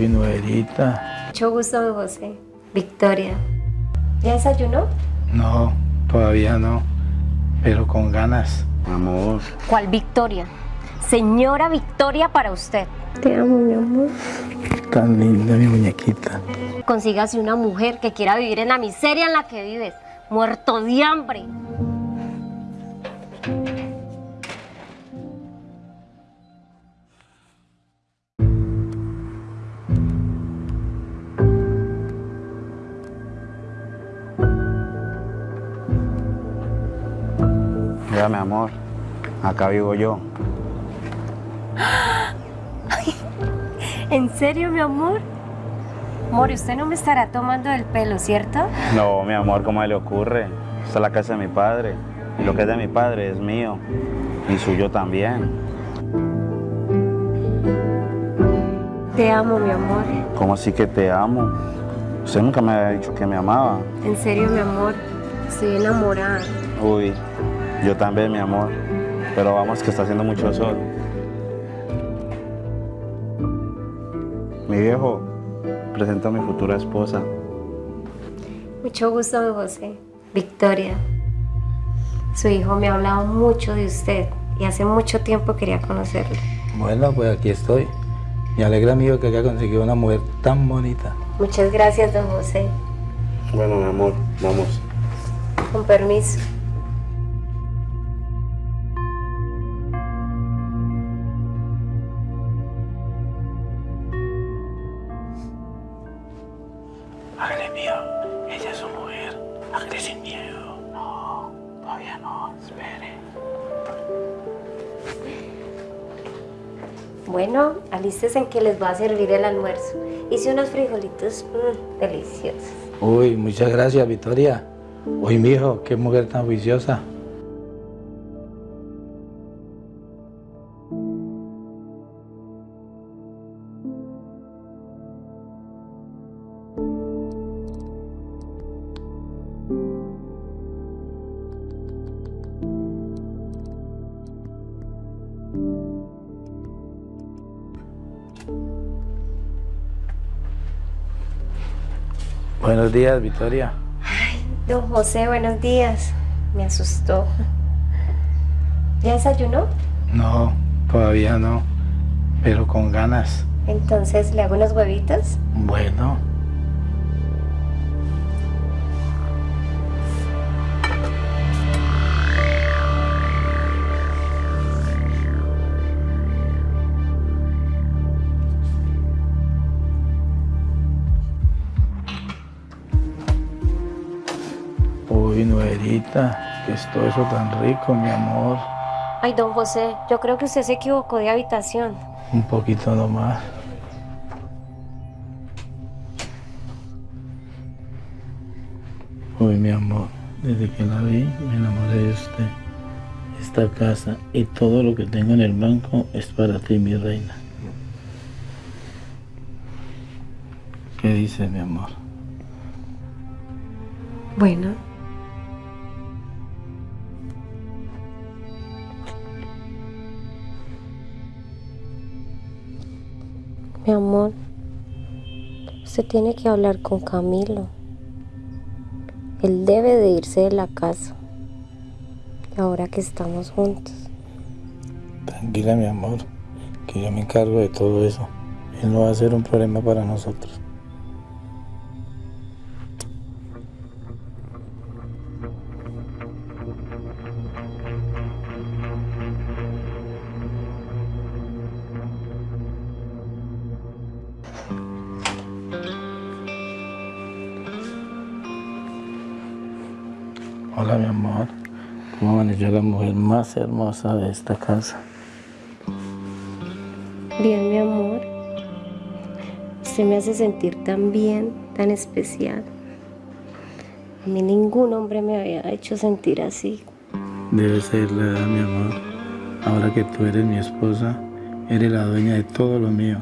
Uy, nuerita. Mucho gusto, José. Victoria. ¿Ya desayunó? No, todavía no. Pero con ganas. Amor. ¿Cuál Victoria? Señora Victoria para usted. Te amo, mi amor. Tan linda mi muñequita. Consígase una mujer que quiera vivir en la miseria en la que vives, muerto de hambre. Amor. Acá vivo yo. ¿En serio, mi amor? Mori, usted no me estará tomando el pelo, ¿cierto? No, mi amor, ¿cómo le ocurre? Esta es la casa de mi padre. Y lo que es de mi padre es mío. Y suyo también. Te amo, mi amor. ¿Cómo así que te amo? Usted nunca me había dicho que me amaba. En serio, mi amor. Estoy enamorada. Uy, yo también, mi amor. Pero vamos que está haciendo mucho sol. Mi viejo, presento a mi futura esposa. Mucho gusto, don José. Victoria. Su hijo me ha hablado mucho de usted y hace mucho tiempo quería conocerlo. Bueno, pues aquí estoy. Me alegra mío que haya conseguido una mujer tan bonita. Muchas gracias, don José. Bueno, mi amor, vamos. Con permiso. Sin miedo. No, todavía no, espere. Bueno, alístese en que les va a servir el almuerzo. Hice unos frijolitos mm, deliciosos. Uy, muchas gracias, Victoria. Uy, mijo, qué mujer tan juiciosa. Buenos días, Victoria. Don José, buenos días. Me asustó. ¿Ya desayunó? No, todavía no. Pero con ganas. Entonces, ¿le hago unos huevitos? Bueno. Uy, nuerita, que es todo eso tan rico, mi amor. Ay, don José, yo creo que usted se equivocó de habitación. Un poquito nomás. Uy, mi amor, desde que la vi me enamoré de usted. Esta casa y todo lo que tengo en el banco es para ti, mi reina. ¿Qué dice mi amor? Bueno. Mi amor, usted tiene que hablar con Camilo. Él debe de irse de la casa. Ahora que estamos juntos. Tranquila, mi amor, que yo me encargo de todo eso. Él no va a ser un problema para nosotros. Hola, mi amor. ¿Cómo amaneció la mujer más hermosa de esta casa? Bien, mi amor. Usted me hace sentir tan bien, tan especial. A mí ningún hombre me había hecho sentir así. Debe ser la edad, mi amor. Ahora que tú eres mi esposa, eres la dueña de todo lo mío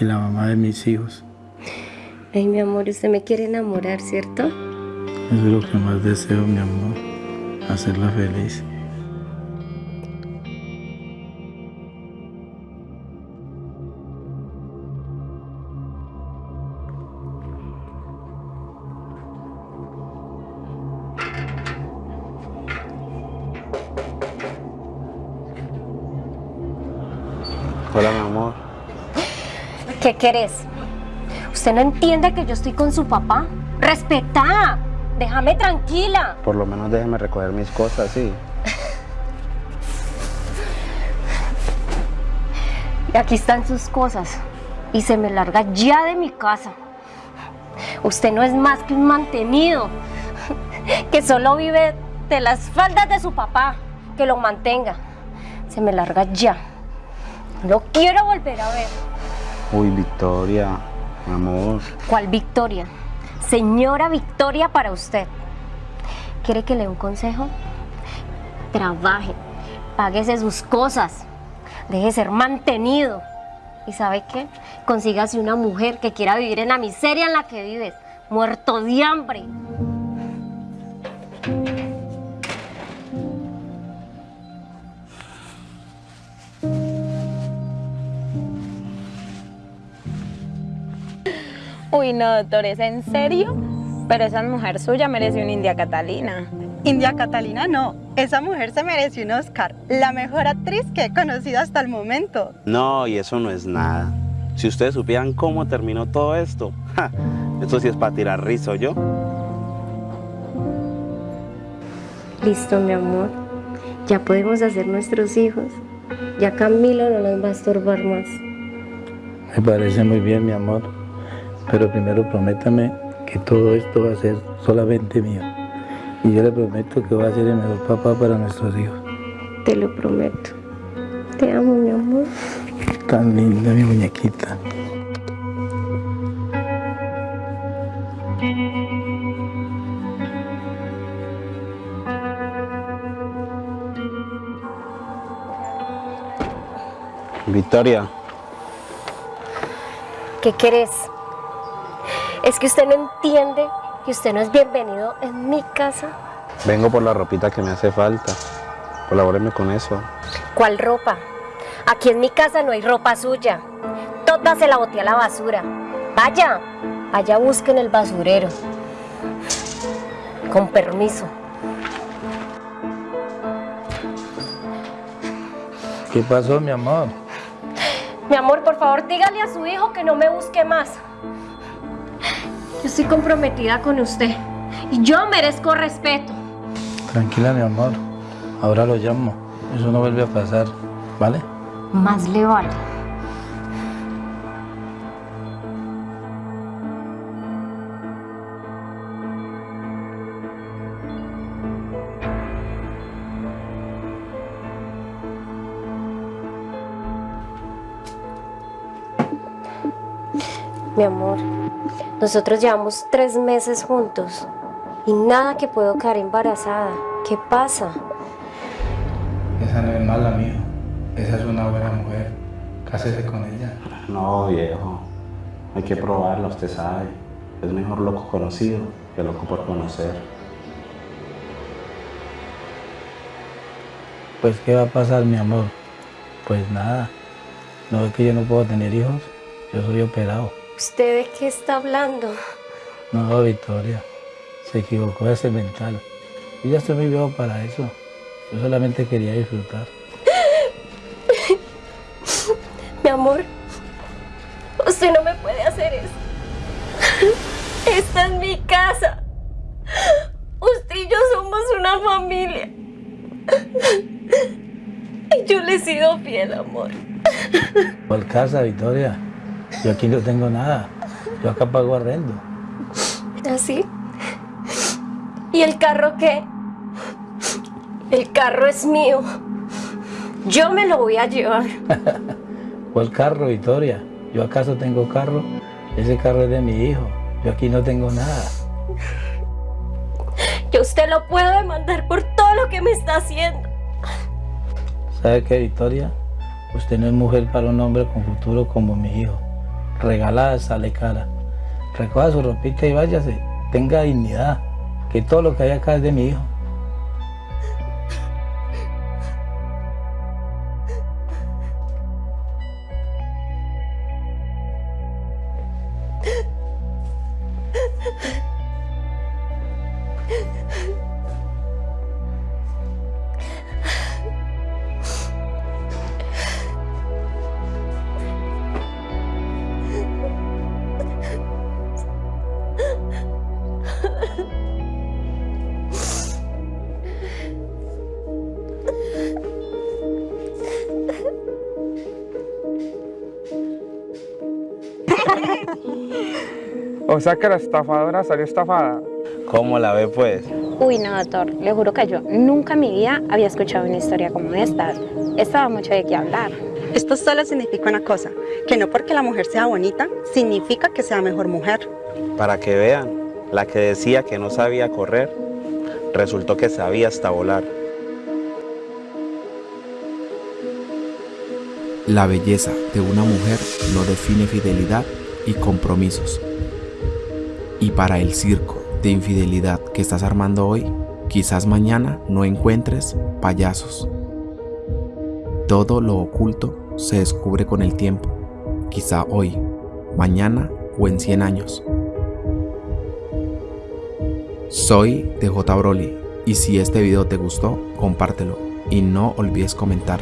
y la mamá de mis hijos. Ay, mi amor, usted me quiere enamorar, ¿cierto? Eso es lo que más deseo, mi amor, hacerla feliz. Hola, mi amor. ¿Qué querés? ¿Usted no entiende que yo estoy con su papá? ¡Respetá! Déjame tranquila. Por lo menos déjeme recoger mis cosas, sí. Y aquí están sus cosas. Y se me larga ya de mi casa. Usted no es más que un mantenido. Que solo vive de las faldas de su papá. Que lo mantenga. Se me larga ya. No quiero volver a ver. Uy, Victoria, amor. ¿Cuál Victoria? Señora Victoria para usted. ¿Quiere que le dé un consejo? Trabaje, páguese sus cosas, deje de ser mantenido. ¿Y sabe qué? Consígase una mujer que quiera vivir en la miseria en la que vives, muerto de hambre. Uy, no, doctor, ¿es en serio? Pero esa mujer suya merece una India Catalina. India Catalina no, esa mujer se merece un Oscar, la mejor actriz que he conocido hasta el momento. No, y eso no es nada. Si ustedes supieran cómo terminó todo esto, ja, esto sí es para tirar rizo, ¿yo? Listo, mi amor. Ya podemos hacer nuestros hijos. Ya Camilo no nos va a estorbar más. Me parece muy bien, mi amor. Pero primero prométame que todo esto va a ser solamente mío. Y yo le prometo que va a ser el mejor papá para nuestros hijos. Te lo prometo. Te amo, mi amor. Tan linda mi muñequita. Victoria, ¿Qué querés? Es que usted no entiende que usted no es bienvenido en mi casa. vengo por la ropita que me hace falta. Colabóreme con eso. ¿Cuál ropa? Aquí en mi casa no hay ropa suya. Toda se la boté a la basura. Vaya, allá busquen el basurero. Con permiso. ¿Qué pasó, mi amor? Mi amor, por favor, dígale a su hijo que no me busque más. Estoy comprometida con usted y yo merezco respeto. Tranquila, mi amor. Ahora lo llamo. Eso no vuelve a pasar, ¿vale? Más le vale. Mi amor, nosotros llevamos tres meses juntos y nada que puedo quedar embarazada. ¿Qué pasa? Esa no es mala, mijo. Esa es una buena mujer. Cásese con ella. No, viejo. Hay que probarlo, usted sabe. Es mejor loco conocido que loco por conocer. Pues, ¿qué va a pasar, mi amor? Pues nada. ¿No es que yo no puedo tener hijos? Yo soy operado. ¿Usted de qué está hablando? No, Victoria. Se equivocó de ese mental. Yo ya estoy muy viejo para eso. Yo solamente quería disfrutar. Mi amor, usted no me puede hacer eso. Esta es mi casa. Usted y yo somos una familia. Y yo le he sido fiel, amor. ¿Cuál casa, Victoria? Yo aquí no tengo nada. Yo acá pago arrendo. ¿Así? ¿Y el carro qué? El carro es mío. Yo me lo voy a llevar. ¿Cuál carro, Victoria? ¿Yo acaso tengo carro? Ese carro es de mi hijo. Yo aquí no tengo nada. Yo usted lo puedo demandar por todo lo que me está haciendo. ¿Sabe qué, Victoria? Usted no es mujer para un hombre con futuro como mi hijo regalada, sale cara. Recoja su ropita y váyase, tenga dignidad, que todo lo que hay acá es de mi hijo. o sea que la estafadora salió estafada. ¿Cómo la ve pues? Uy, no, doctor, le juro que yo nunca en mi vida había escuchado una historia como esta. Estaba mucho de qué hablar. Esto solo significa una cosa, que no porque la mujer sea bonita, significa que sea mejor mujer. Para que vean, la que decía que no sabía correr, resultó que sabía hasta volar. La belleza de una mujer no define fidelidad y compromisos. Y para el circo de infidelidad que estás armando hoy, quizás mañana no encuentres payasos. Todo lo oculto se descubre con el tiempo, quizá hoy, mañana o en 100 años. Soy DJ Broly y si este video te gustó, compártelo y no olvides comentar.